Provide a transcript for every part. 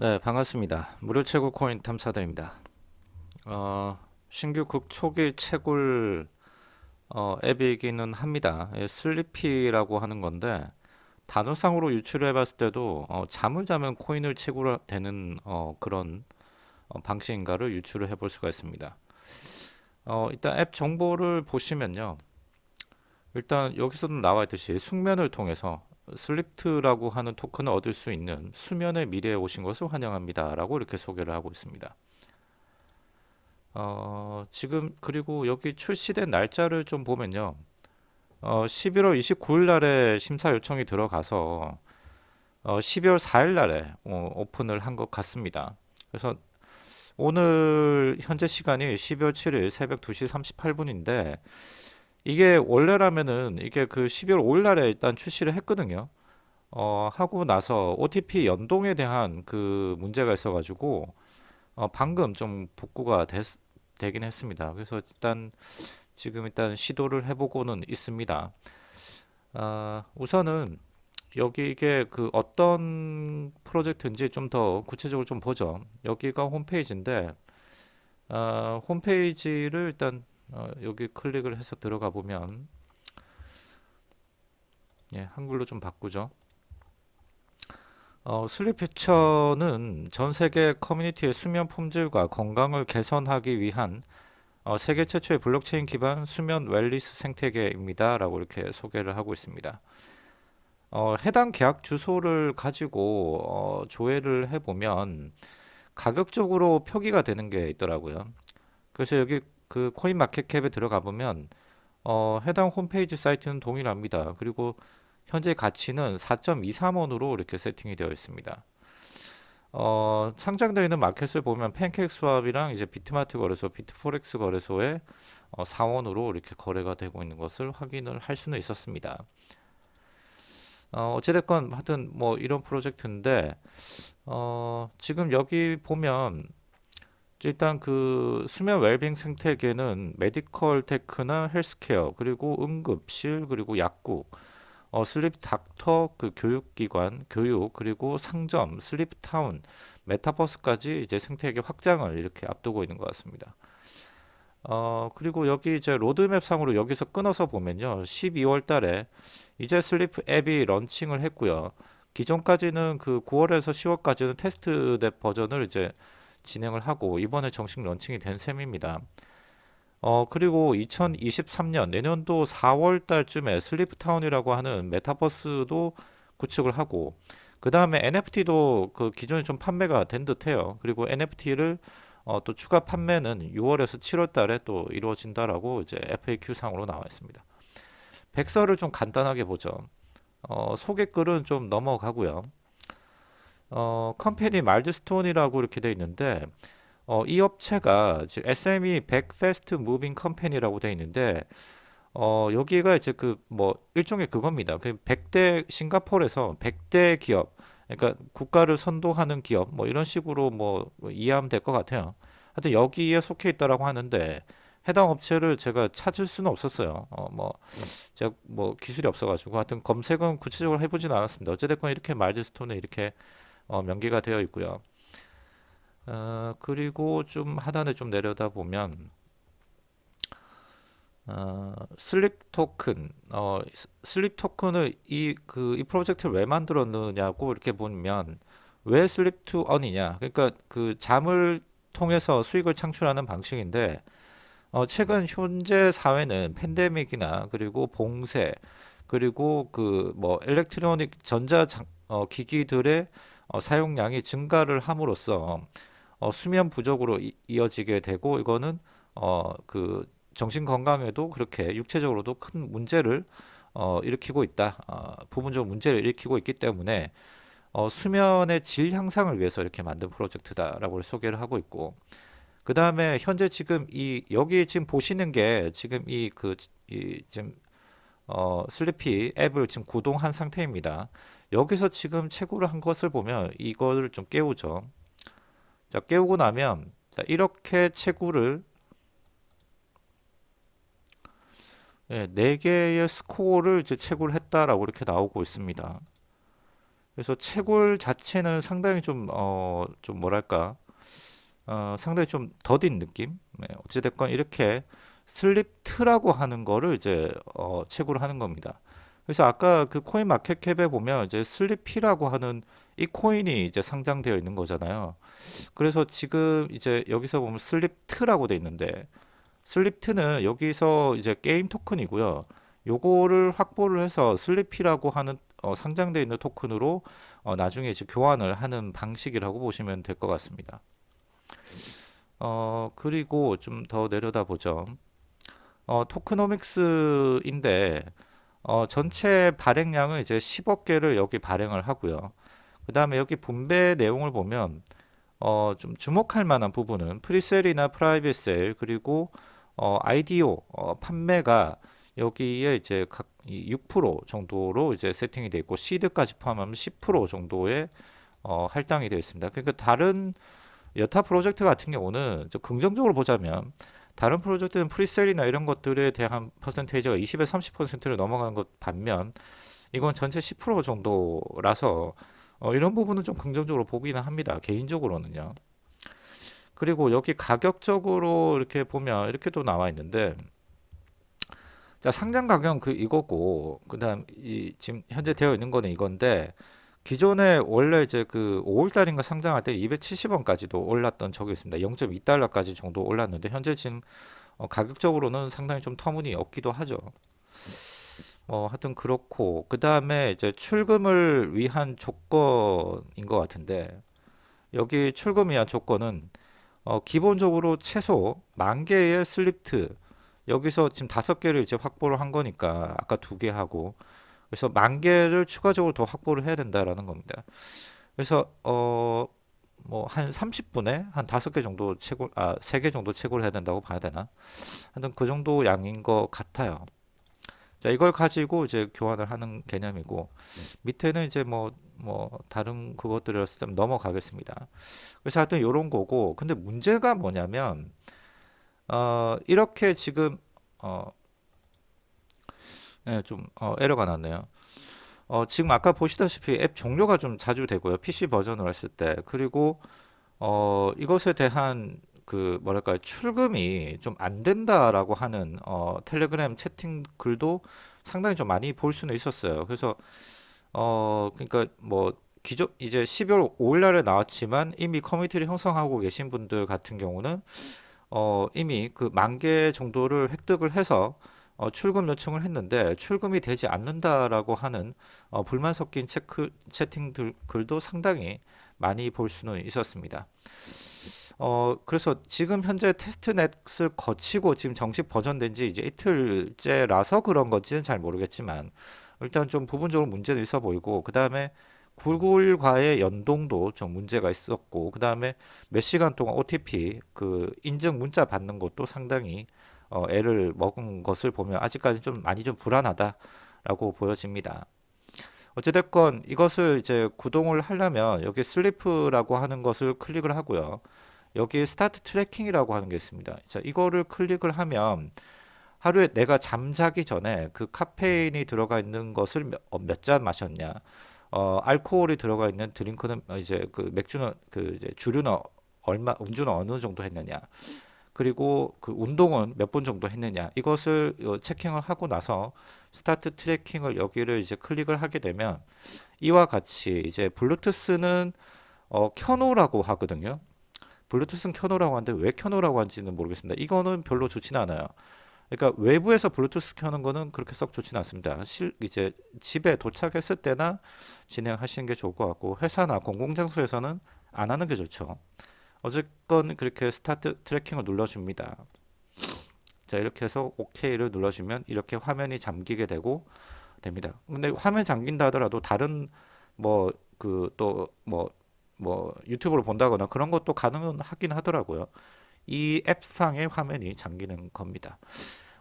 네, 반갑습니다. 무료 채굴 코인 탐사대입니다. 어, 신규 극 초기 채굴 어, 앱이기는 합니다. 예, 슬리피라고 하는 건데 단어상으로 유출을 해봤을 때도 어, 잠을 자면 코인을 채굴되는 어, 그런 어, 방식인가를 유출을 해 볼 수가 있습니다. 어, 일단 앱 정보를 보시면요. 일단 여기서도 나와 있듯이 숙면을 통해서 슬립트라고 하는 토큰을 얻을 수 있는 수면의 미래에 오신 것을 환영합니다. 라고 이렇게 소개를 하고 있습니다. 어, 지금 그리고 여기 출시된 날짜를 좀 보면요. 어, 11월 29일 날에 심사 요청이 들어가서 어, 12월 4일 날에 어, 오픈을 한 것 같습니다. 그래서 오늘 현재 시간이 12월 7일 새벽 2시 38분인데 이게 원래라면은 이게 그 12월 5일 날에 일단 출시를 했거든요. 어, 하고 나서 OTP 연동에 대한 그 문제가 있어가지고 어, 방금 좀 복구가 됐, 되긴 했습니다. 그래서 일단 지금 일단 시도를 해보고는 있습니다. 어, 우선은 여기 이게 그 어떤 프로젝트인지 좀 더 구체적으로 좀 보죠. 여기가 홈페이지인데 어, 홈페이지를 일단 어, 여기 클릭을 해서 들어가 보면 예, 한글로 좀 바꾸죠. 어, Sleep Future는 전 세계 커뮤니티의 수면 품질과 건강을 개선하기 위한 어, 세계 최초의 블록체인 기반 수면 wellness 생태계입니다. 라고 이렇게 소개를 하고 있습니다. 어, 해당 계약 주소를 가지고 어, 조회를 해보면 가격적으로 표기가 되는 게 있더라고요. 그래서 여기 그 코인 마켓캡에 들어가 보면 어, 해당 홈페이지 사이트는 동일합니다. 그리고 현재 가치는 4.23원으로 이렇게 세팅이 되어 있습니다. 어, 상장되어 있는 마켓을 보면 팬케이크 스왑이랑 이제 비트마트 거래소, 비트포렉스 거래소에 어, 4원으로 이렇게 거래가 되고 있는 것을 확인을 할 수는 있었습니다. 어, 어찌됐건 하여튼 뭐 이런 프로젝트인데 어, 지금 여기 보면 일단 그 수면 웰빙 생태계는 medical tech나 헬스케어 그리고 응급실 그리고 약국 어, sleep doctor 그 교육기관 교육 그리고 상점 sleep town 메타버스까지 이제 생태계 확장을 이렇게 앞두고 있는 것 같습니다. 어, 그리고 여기 이제 로드맵 상으로 여기서 끊어서 보면요. 12월 달에 이제 sleep 앱이 launching을 했고요. 기존까지는 그 9월에서 10월까지는 테스트 버전을 이제 진행을 하고 이번에 정식 launching이 된 셈입니다. 어 그리고 2023년 내년도 4월 달쯤에 sleep town이라고 하는 메타버스도 구축을 하고 그 다음에 NFT도 그 기존에 좀 판매가 된 듯해요. 그리고 NFT를 어, 또 추가 판매는 6월에서 7월 달에 또 이루어진다라고 이제 FAQ 상으로 나와 있습니다. 백서를 좀 간단하게 보죠. 어, 소개글은 좀 넘어가고요. 어, company 말드스톤이라고 이렇게 되어 있는데 어, 이 업체가 SME 백 fast moving company라고 되어 있는데 어, 여기가 이제 그 뭐 일종의 그겁니다. 그 100대 싱가포르에서 100대 기업 그러니까 국가를 선도하는 기업 뭐 이런 식으로 뭐 이해하면 될 것 같아요. 하여튼 여기에 속해 있다라고 하는데 해당 업체를 제가 찾을 수는 없었어요. 어, 뭐 제가 뭐 기술이 없어가지고 하여튼 검색은 구체적으로 해보진 않았습니다. 어찌됐건 이렇게 말드스톤에 이렇게 어, 명기가 되어 있고요. 어, 그리고 좀 하단에 좀 내려다 보면 어, sleep 토큰, 어, sleep 토큰을 이 그 이 프로젝트를 왜 만들었느냐고 이렇게 보면 왜 sleep to earn이냐? 그러니까 그 잠을 통해서 수익을 창출하는 방식인데 어, 최근 현재 사회는 팬데믹이나 그리고 봉쇄 그리고 그 뭐 일렉트로닉 전자 장, 어, 기기들의 어, 사용량이 증가를 함으로써 어, 수면 부족으로 이, 어지게 되고 이거는 어, 그 정신 건강에도 그렇게 육체적으로도 큰 문제를 어, 일으키고 있다. 어, 부분적으로 문제를 일으키고 있기 때문에 어, 수면의 질 향상을 위해서 이렇게 만든 프로젝트다라고 소개를 하고 있고 그 다음에 현재 지금 이 여기 지금 보시는 게 지금 이 그 이 지금 어, 슬리피 앱을 지금 구동한 상태입니다. 여기서 지금 채굴을 한 것을 보면 이거를 좀 깨우죠. 자, 깨우고 나면 자, 이렇게 채굴을 예, 4개의 스코어를 이제 채굴 했다라고 이렇게 나오고 있습니다. 그래서 채굴 자체는 상당히 좀, 어, 좀 뭐랄까, 어, 상당히 좀 더딘 느낌? 네, 어찌됐건 이렇게 슬립트라고 하는 거를 이제, 어, 채굴을 하는 겁니다. 그래서 아까 그 CoinMarketCap에 보면 이제 슬리피라고 하는 이 코인이 이제 상장되어 있는 거잖아요. 그래서 지금 이제 여기서 보면 슬립트라고 돼 있는데 슬립트는 여기서 이제 게임 토큰이고요. 요거를 확보를 해서 슬리피라고 하는 어, 상장되어 있는 토큰으로 어, 나중에 이제 교환을 하는 방식이라고 보시면 될 것 같습니다. 어, 그리고 좀 더 내려다 보죠. 어, tokenomics인데 어, 전체 발행량은 이제 10억 개를 여기 발행을 하고요. 그 다음에 여기 분배 내용을 보면 어, 좀 주목할 만한 부분은 presale이나 private sale 그리고 어, IDO 어, 판매가 여기에 이제 각 6% 정도로 이제 세팅이 되어 있고 시드까지 포함하면 10% 정도의 어, 할당이 되어 있습니다. 그러니까 다른 여타 프로젝트 같은 경우는 좀 긍정적으로 보자면 다른 프로젝트는 프리셀이나 이런 것들에 대한 퍼센테이지가 20에서 30%를 넘어가는 것 반면 이건 전체 10% 정도라서 어, 이런 부분은 좀 긍정적으로 보기는 합니다. 개인적으로는요. 그리고 여기 가격적으로 이렇게 보면 이렇게도 나와 있는데 자 상장 가격은 그 이거고 그다음 이 지금 현재 되어 있는 거는 이건데 기존에 원래 이제 그 5월 달인가 상장할 때 270원까지도 올랐던 적이 있습니다. 0.2달러까지 정도 올랐는데 현재 지금 어, 가격적으로는 상당히 좀 터무니없기도 하죠. 어, 하여튼 그렇고 그 다음에 이제 출금을 위한 조건인 것 같은데 여기 출금 위한 조건은 어, 기본적으로 최소 만 개의 슬립트 여기서 지금 다섯 개를 이제 확보를 한 거니까 아까 두 개 하고 그래서 만 개를 추가적으로 더 확보를 해야 된다라는 겁니다. 그래서 어 뭐 한 30분에 한 다섯 개 정도 채굴 아세 개 정도 채굴 해야 된다고 봐야 되나? 하여튼 그 정도 양인 것 같아요. 자 이걸 가지고 이제 교환을 하는 개념이고 밑에는 이제 뭐뭐 뭐 다른 그것들을 좀 넘어가겠습니다. 그래서 하여튼 이런 거고 근데 문제가 뭐냐면 어 이렇게 지금 어 네, 좀 어, 에러가 났네요. 어, 지금 아까 보시다시피 앱 종료가 좀 자주 되고요. PC 버전으로 했을 때. 그리고 어, 이것에 대한 그 뭐랄까요 출금이 좀 안 된다라고 하는 어, 텔레그램 채팅 글도 상당히 좀 많이 볼 수는 있었어요. 그래서 어 그러니까 뭐 기존 이제 12월 5일 날에 나왔지만 이미 커뮤니티를 형성하고 계신 분들 같은 경우는 어 이미 그 만 개 정도를 획득을 해서 어, 출금 요청을 했는데 출금이 되지 않는다라고 하는 어, 불만 섞인 체크, 채팅 글도 상당히 많이 볼 수는 있었습니다. 어, 그래서 지금 현재 테스트넷을 거치고 지금 정식 버전된 지 이제 이틀째라서 그런 건지는 잘 모르겠지만 일단 좀 부분적으로 문제는 있어 보이고 그 다음에 구글과의 연동도 좀 문제가 있었고 그 다음에 몇 시간 동안 OTP 그 인증 문자 받는 것도 상당히 어, 애를 먹은 것을 보면 아직까지 좀 많이 좀 불안하다라고 보여집니다. 어찌됐건 이것을 이제 구동을 하려면 여기 sleep이라고 하는 것을 클릭을 하고요. 여기 start tracking이라고 하는 게 있습니다. 자, 이거를 클릭을 하면 하루에 내가 잠자기 전에 그 카페인이 들어가 있는 것을 몇잔 어, 마셨냐, 어, 알코올이 들어가 있는 드링크는 이제 그 맥주는 그 이제 주류는 얼마, 음주는 어느 정도 했느냐, 그리고 그 운동은 몇 분 정도 했느냐 이것을 어, checking을 하고 나서 start tracking을 여기를 이제 클릭을 하게 되면 이와 같이 이제 블루투스는 어, 켜놓으라고 하거든요. 블루투스는 켜놓으라고 하는데 왜 켜놓으라고 하는지는 모르겠습니다. 이거는 별로 좋지는 않아요. 그러니까 외부에서 블루투스 켜는 거는 그렇게 썩 좋지는 않습니다. 실 이제 집에 도착했을 때나 진행하시는 게 좋을 것 같고 회사나 공공장소에서는 안 하는 게 좋죠. 어쨌건 그렇게 start tracking을 눌러줍니다. 자 이렇게 해서 OK를 눌러주면 이렇게 화면이 잠기게 되고 됩니다. 근데 화면 잠긴다 하더라도 다른 뭐 그 또 뭐 뭐 유튜브를 본다거나 그런 것도 가능하긴 하더라고요. 이 앱상의 화면이 잠기는 겁니다.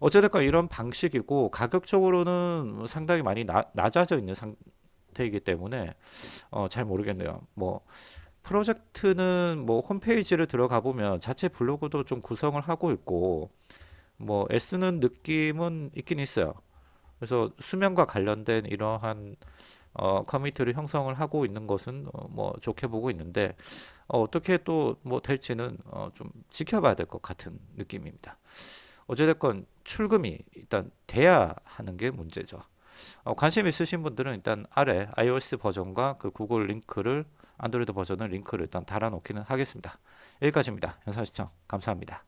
어쨌든 이런 방식이고 가격적으로는 상당히 많이 나, 낮아져 있는 상태이기 때문에 어, 잘 모르겠네요. 뭐 프로젝트는 뭐 홈페이지를 들어가 보면 자체 블로그도 좀 구성을 하고 있고 뭐 애쓰는 느낌은 있긴 있어요. 그래서 수면과 관련된 이러한 어, 커뮤니티를 형성을 하고 있는 것은 어, 뭐 좋게 보고 있는데 어, 어떻게 또 뭐 될지는 어, 좀 지켜봐야 될 것 같은 느낌입니다. 어찌됐건 출금이 일단 돼야 하는 게 문제죠. 어, 관심 있으신 분들은 일단 아래 iOS 버전과 그 구글 링크를 안드로이드 버전을 링크를 일단 달아놓기는 하겠습니다. 여기까지입니다. 영상 시청 감사합니다.